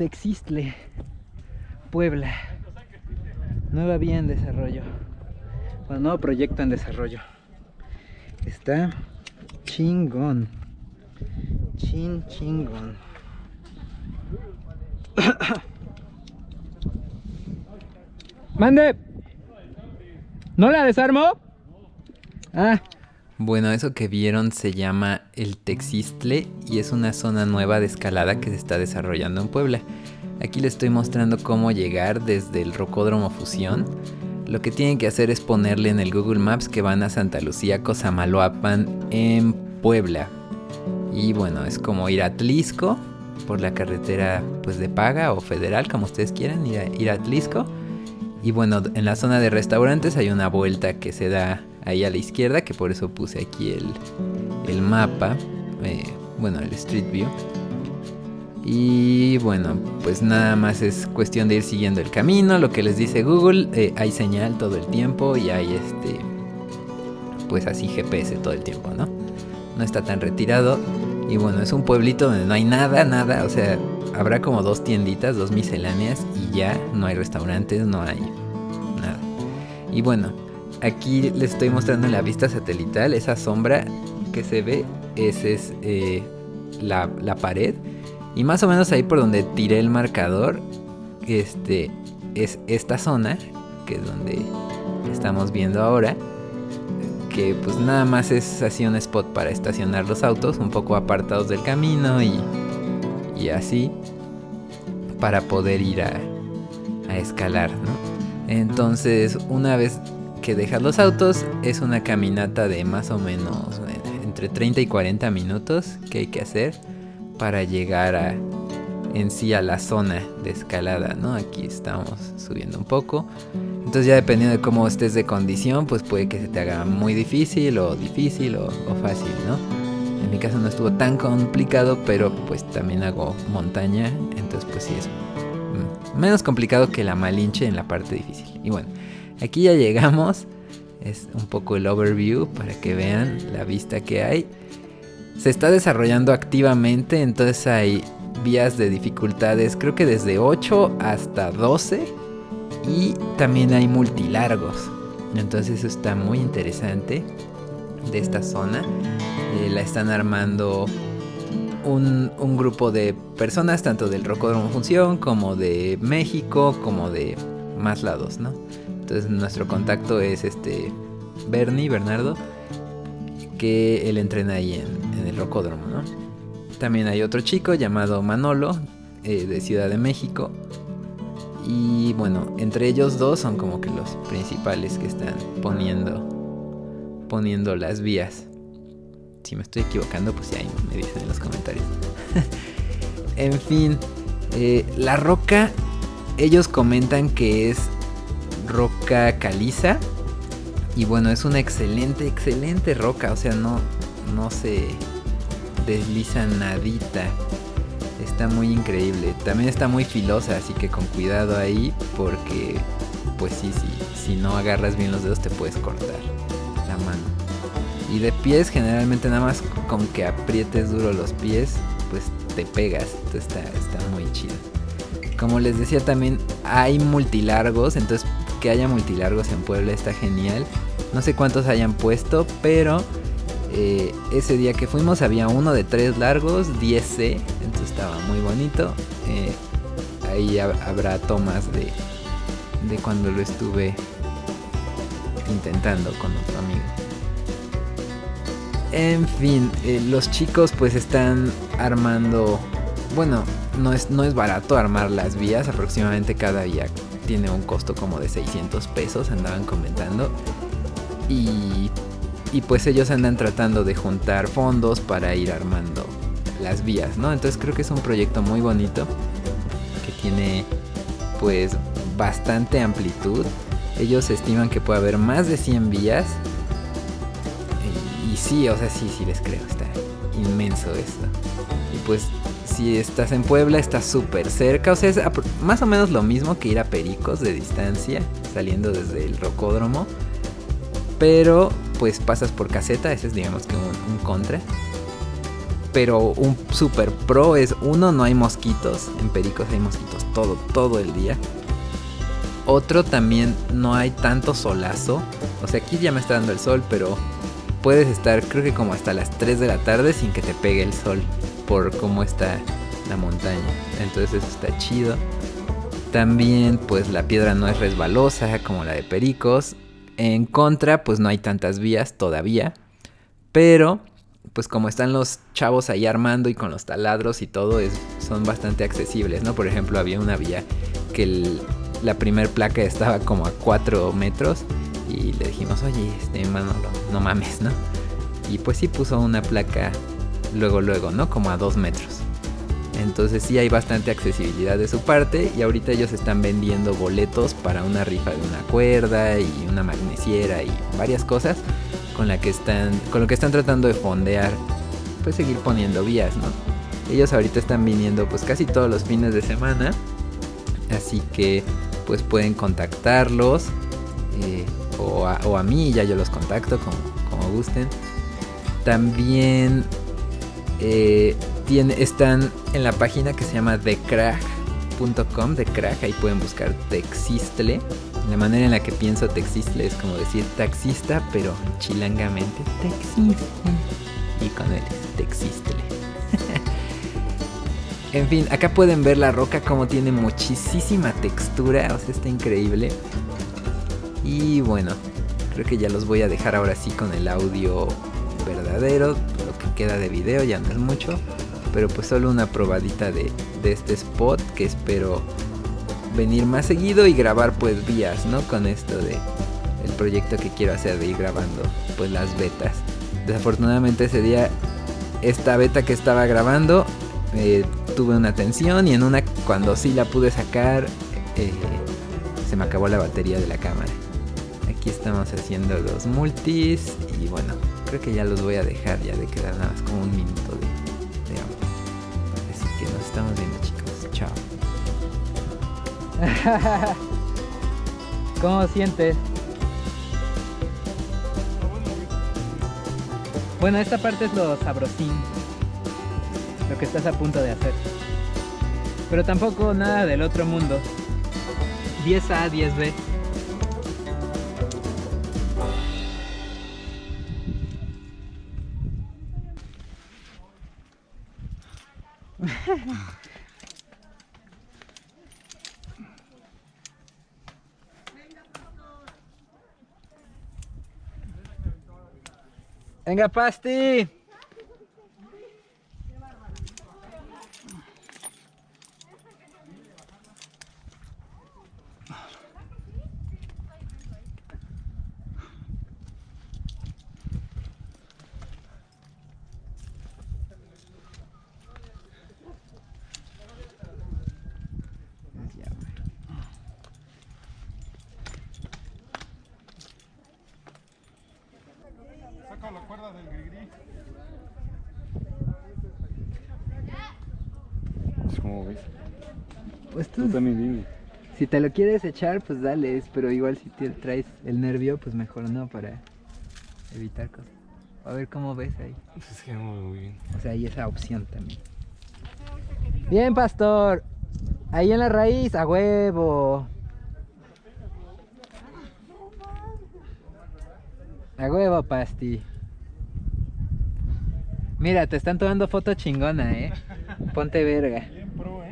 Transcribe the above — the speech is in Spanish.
Texistle, Puebla. Nueva vía en desarrollo. Bueno, nuevo proyecto en desarrollo. Está chingón. Chin chingón. Mande. ¿No la desarmo? Ah. Bueno, eso que vieron se llama el Texistle y es una zona nueva de escalada que se está desarrollando en Puebla. Aquí les estoy mostrando cómo llegar desde el Rocódromo Fusión. Lo que tienen que hacer es ponerle en el Google Maps que van a Santa Lucía, Cosamaloapan, en Puebla. Y bueno, es como ir a Tlisco por la carretera pues de paga o federal, como ustedes quieran, ir a, ir a Tlisco. Y bueno, en la zona de restaurantes hay una vuelta que se da ahí a la izquierda, que por eso puse aquí el, mapa, eh, bueno, el Street View. Y bueno, pues nada más es cuestión de ir siguiendo el camino, lo que les dice Google, eh, hay señal todo el tiempo y hay este, pues así GPS todo el tiempo, ¿no? No está tan retirado. Y bueno, es un pueblito donde no hay nada, nada, o sea, habrá como dos tienditas, dos misceláneas y ya no hay restaurantes, no hay nada. Y bueno, aquí les estoy mostrando la vista satelital esa sombra que se ve, esa es eh, la, pared. Y más o menos ahí por donde tiré el marcador, este es esta zona, que es donde estamos viendo ahora. Pues nada más es así un spot para estacionar los autos, un poco apartados del camino y, y así, para poder ir a, a escalar, ¿no? Entonces, una vez que dejas los autos es una caminata de más o menos eh, entre 30 y 40 minutos que hay que hacer para llegar a, en sí a la zona de escalada, ¿no? Aquí estamos subiendo un poco. Entonces ya dependiendo de cómo estés de condición, pues puede que se te haga muy difícil o difícil o, fácil, ¿no? En mi caso no estuvo tan complicado, pero pues también hago montaña, entonces pues sí es mm, menos complicado que la Malinche en la parte difícil. Y bueno, Aquí ya llegamos. Es un poco el overview para que vean la vista que hay. Se está desarrollando activamente, entonces hay vías de dificultades, creo que desde 8 hasta 12. Y también hay multilargos. Entonces eso está muy interesante de esta zona. Eh, la están armando un, un, grupo de personas, tanto del Rocódromo Función como de México, como de más lados, ¿no? Entonces nuestro contacto es este Bernie, Bernardo, que él entrena ahí en, el rocódromo, ¿no? También hay otro chico llamado Manolo, eh, de Ciudad de México. Y bueno, entre ellos dos son como que los principales que están poniendo, poniendo las vías. Si me estoy equivocando, pues ya me dicen en los comentarios. en fin, eh, la roca, ellos comentan que es roca caliza. Y bueno, es una excelente, excelente roca. O sea, no, no se desliza nadita. Está muy increíble. También está muy filosa, así que con cuidado ahí. Porque, pues sí, sí, si no agarras bien los dedos te puedes cortar la mano. Y de pies, generalmente nada más con que aprietes duro los pies, pues te pegas. Entonces está, está muy chido. Como les decía también, hay multilargos, entonces que haya multilargos en Puebla está genial. No sé cuántos hayan puesto, pero eh, ese día que fuimos había uno de tres largos, 10C, entonces estaba muy bonito. Eh, ahí habrá tomas de, de cuando lo estuve intentando con otro amigo. En fin, eh, los chicos pues están armando, bueno, no es, no es barato armar las vías, aproximadamente cada vía tiene un costo como de 600 pesos, andaban comentando. Y, y pues ellos andan tratando de juntar fondos para ir armando las vías, ¿no? Entonces creo que es un proyecto muy bonito que tiene pues bastante amplitud. Ellos estiman que puede haber más de 100 vías. Y, sí, o sea, sí, sí les creo, está inmenso esto. Y pues si estás en Puebla, está súper cerca. O sea, es más o menos lo mismo que ir a Pericos de distancia, saliendo desde el rocódromo. Pero pues pasas por caseta, ese es digamos que un, contra. pero un super pro es uno, no hay mosquitos. En Pericos hay mosquitos todo, todo el día. Otro también no hay tanto solazo. O sea, aquí ya me está dando el sol, pero puedes estar creo que como hasta las 3 de la tarde sin que te pegue el sol por cómo está la montaña. Entonces eso está chido. También pues la piedra no es resbalosa como la de Pericos. En contra pues no hay tantas vías todavía. Pero pues como están los chavos ahí armando y con los taladros y todo, es, son bastante accesibles, ¿no? Por ejemplo, había una vía que la primer placa estaba como a 4 metros y le dijimos, oye, este, hermano, no, mames, ¿no? Y pues sí puso una placa luego, luego, ¿no? Como a 2 metros. Entonces sí hay bastante accesibilidad de su parte y ahorita ellos están vendiendo boletos para una rifa de una cuerda y una magnesiera y varias cosas con la que están con lo que están tratando de fondear pues seguir poniendo vías, ¿no? Ellos ahorita están viniendo pues casi todos los fines de semana, así que pues pueden contactarlos eh, o, a, mí, ya yo los contacto como, como gusten. También eh, están en la página que se llama TheCrag.com, de ahí pueden buscar Texistle. La manera en la que pienso Texistle es como decir taxista, pero chilangamente Texistle. Y con él, Texistle. en fin, acá pueden ver la roca como tiene muchísima textura, o sea, está increíble. Y bueno, creo que ya los voy a dejar ahora sí con el audio verdadero, lo que queda de video ya no es mucho pero pues solo una probadita de, este spot que espero venir más seguido y grabar pues vías, ¿no? Con esto de el proyecto que quiero hacer de ir grabando pues las betas. Desafortunadamente ese día esta beta que estaba grabando eh, tuve una tensión y en una cuando sí la pude sacar eh, se me acabó la batería de la cámara. Aquí estamos haciendo los multis y bueno, creo que ya los voy a dejar ya de quedar nada más como un minuto de estamos viendo, chicos. Chao. ¿Cómo sientes? Bueno, esta parte es lo sabrosín. Lo que estás a punto de hacer. Pero tampoco nada del otro mundo. 10A, 10B. Venga, Pasti. Del ¿Cómo ves? Pues tú, también Si te lo quieres echar, pues dale, pero igual si te traes el nervio, pues mejor no, para evitar cosas. A ver cómo ves ahí. Pues que muy bien. O sea, hay esa opción también. Bien, pastor. Ahí en la raíz, a huevo. A huevo, Pasti. Mira, te están tomando foto chingona, eh. Ponte verga.